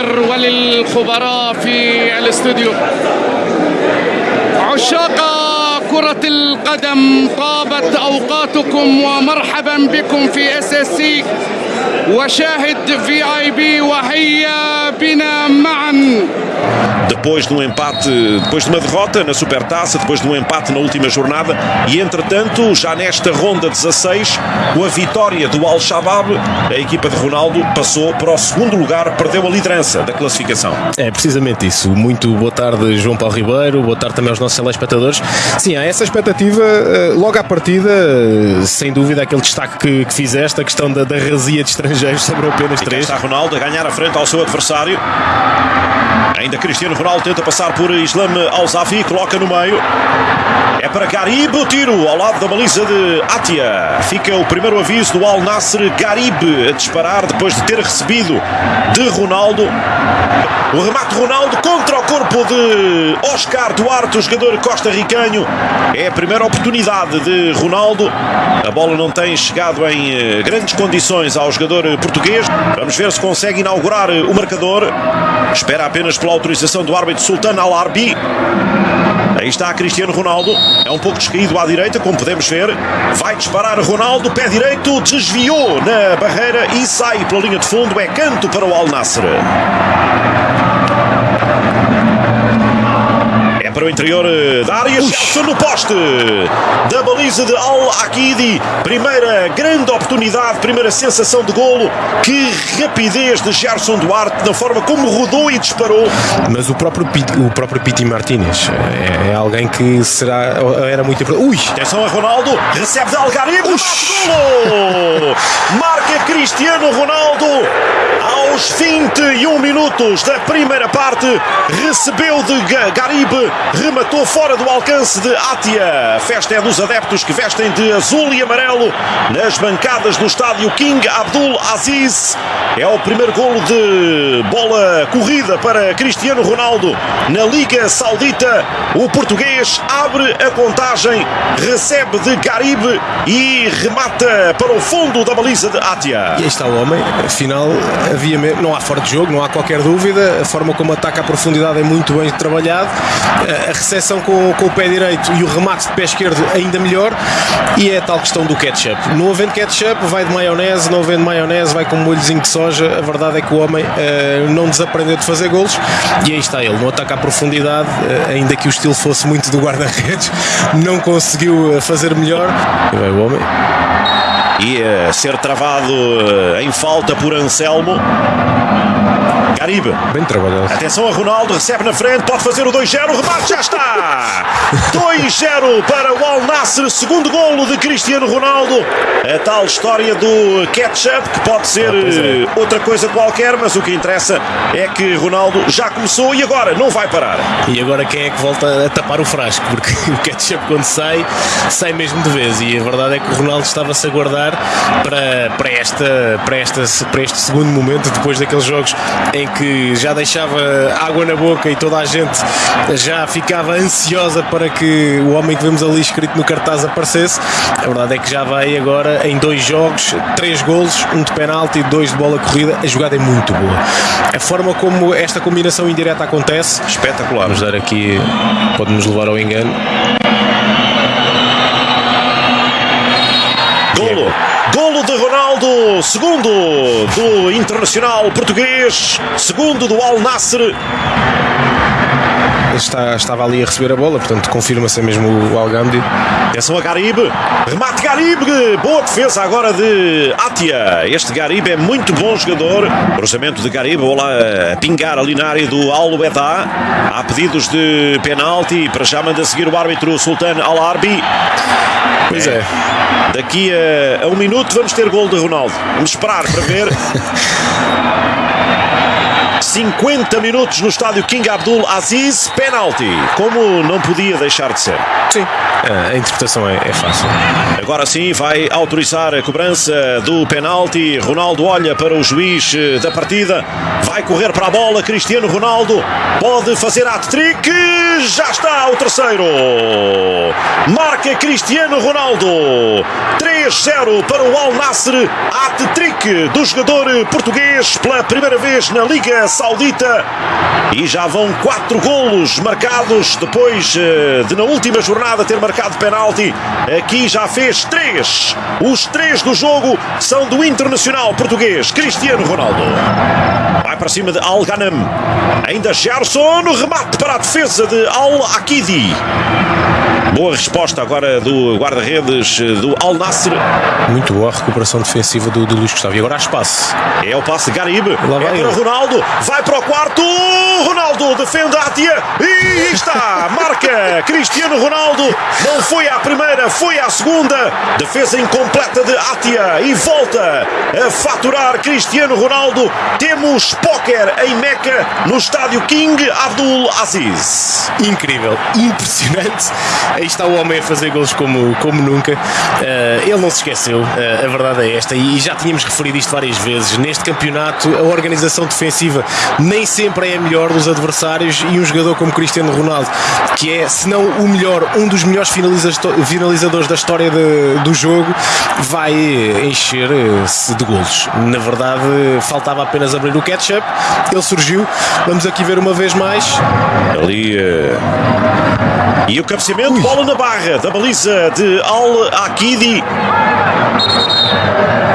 الخبراء في الاستوديو. عشاق كرة القدم طابت أوقاتكم ومرحبا بكم في اس اس سي وشاهد في اي بي وهيا بنا depois de um empate, depois de uma derrota na Supertaça, depois de um empate na última jornada e entretanto, já nesta ronda 16, com a vitória do Al-Shabaab, a equipa de Ronaldo passou para o segundo lugar, perdeu a liderança da classificação. É precisamente isso. Muito boa tarde, João Paulo Ribeiro, boa tarde também aos nossos telespectadores. Sim, há essa expectativa eh, logo à partida, eh, sem dúvida, aquele destaque que, que fizeste, a questão da, da razia de estrangeiros sobre apenas três. está Ronaldo a ganhar a frente ao seu adversário. Ainda Cristiano Ronaldo tenta passar por Islam Al-Zafi, coloca no meio. É para Garib o tiro ao lado da baliza de Atia. Fica o primeiro aviso do Al Nasser Garib a disparar depois de ter recebido de Ronaldo. O remate de Ronaldo contra o corpo de Oscar Duarte, o jogador costarricanho. É a primeira oportunidade de Ronaldo. A bola não tem chegado em eh, grandes condições ao jogador português. Vamos ver se consegue inaugurar o marcador. Espera apenas pela autorização do árbitro Sultan Al-Arbi. Aí está Cristiano Ronaldo. É um pouco descaído à direita, como podemos ver. Vai disparar Ronaldo, pé direito, desviou na barreira e sai pela linha de fundo. É canto para o Al para o interior eh, da área. Gelson no poste da baliza de Al-Aqidi. Primeira grande oportunidade, primeira sensação de golo. Que rapidez de Gerson Duarte na forma como rodou e disparou. Mas o próprio, o próprio Piti Martínez é, é alguém que será, era muito importante. Ui! Atenção a Ronaldo, recebe de Algarve, golo! Marca Cristiano Ronaldo 21 minutos da primeira parte, recebeu de Ga- Garibe, rematou fora do alcance de Atia. A festa é dos adeptos que vestem de azul e amarelo nas bancadas do estádio King Abdul Aziz. É o primeiro golo de bola corrida para Cristiano Ronaldo na Liga Saudita. O português abre a contagem, recebe de Garibe e remata para o fundo da baliza de Atia. E aí está o homem, afinal havia não há fora de jogo, não há qualquer dúvida, a forma como ataca a profundidade é muito bem trabalhado, a recepção com, com o pé direito e o remate de pé esquerdo ainda melhor, e é a tal questão do ketchup. Não havendo ketchup, vai de maionese, não havendo maionese, vai com um molhozinho de soja, a verdade é que o homem eh, não desaprendeu de fazer golos, e aí está ele, no ataque à profundidade, eh, ainda que o estilo fosse muito do guarda-redes, não conseguiu eh, fazer melhor, e vai o homem, Ia ser travado eh, em falta por Anselmo. Garibe. bem trabalhado. Atenção a Ronaldo, recebe na frente, pode fazer o 2-0, o remate já está! 2-0 para o Al Nasser, segundo golo de Cristiano Ronaldo. A tal história do ketchup, que pode ser pois é. eh, outra coisa qualquer, mas o que interessa é que Ronaldo já começou e agora não vai parar. E agora quem é que volta a tapar o frasco? Porque o ketchup quando sai, sai mesmo de vez. E a verdade é que o Ronaldo estava-se a guardar para, para, esta, para, esta, para este segundo momento, depois daqueles jogos em que já deixava água na boca e toda a gente já ficava ansiosa para que o homem que vemos ali escrito no cartaz aparecesse. A verdade é que já vai agora em dois jogos, três golos, um de penalti e dois de bola corrida. A jogada é muito boa. A forma como esta combinação indireta acontece Espetacular. Vamos dar aqui, pode-nos levar ao engano. Golo. Golo de Ronaldo, segundo do Internacional Português, segundo do Al Nasser. Está, estava ali a receber a bola, portanto confirma-se mesmo o Algamdi. Atenção a Garibe, remate Garibe, boa defesa agora de Atia. Este Garibe é muito bom jogador. Cruzamento de Garibe, bola a pingar ali na área do Al Uedá. Há pedidos de penalti, para já manda seguir o árbitro Sultan Al-Arbi. Pois é. Daqui a, a um minuto vamos ter gol de Ronaldo. Vamos esperar para ver. 50 minutos no estádio King Abdul Aziz, penalti, como não podia deixar de ser. Sim. A interpretação é, é fácil. Agora sim vai autorizar a cobrança do penalti. Ronaldo olha para o juiz eh, da partida, vai correr para a bola. Cristiano Ronaldo pode fazer hat-trick. Já está o terceiro. Marca Cristiano Ronaldo. 3-0 para o Al Nasser. Hat-trick do jogador português pela primeira vez na Liga Saudita. E já vão quatro golos marcados depois eh, de na última jornada ter marcado penalti. Aqui já fez três. Os três do jogo são do internacional português Cristiano Ronaldo. Vai para cima de Al Ghanem. Ainda Gerson remate para a defesa de Al Akidi. Boa resposta agora do guarda-redes do Al Nasser. Muito boa a recuperação defensiva do, do Luís Gustavo. E agora há espaço. É o passe de Garibe. Lá vai é para. Ronaldo. Vai para o quarto. Ronaldo defende a Atia. E está. Marca Cristiano Ronaldo. Não foi à primeira, foi à segunda. Defesa incompleta de Atia. E volta a faturar Cristiano Ronaldo. Temos póquer em Meca no estádio King Abdul Aziz. Incrível, impressionante. Aí está o homem a fazer gols como, como nunca. Eh, ele não se esqueceu, eh, a verdade é esta, e já tínhamos referido isto várias vezes. Neste campeonato, a organização defensiva nem sempre é a melhor dos adversários e um jogador como Cristiano Ronaldo, que é, se não o melhor, um dos melhores finaliza- finalizadores da história de- do jogo, vai encher-se de golos. Na verdade, faltava apenas abrir o ketchup, ele surgiu. Vamos aqui ver uma vez mais. Ali. eh, E o cabeceamento, bola na barra da baliza de Al Akidi.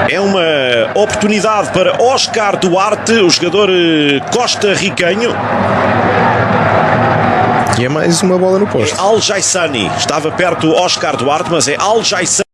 É uma oportunidade para Oscar Duarte, o jogador eh, costa-ricanho. E é mais uma bola no posto. Al Jaissani. Estava perto Oscar Duarte, mas é Al Jaissani.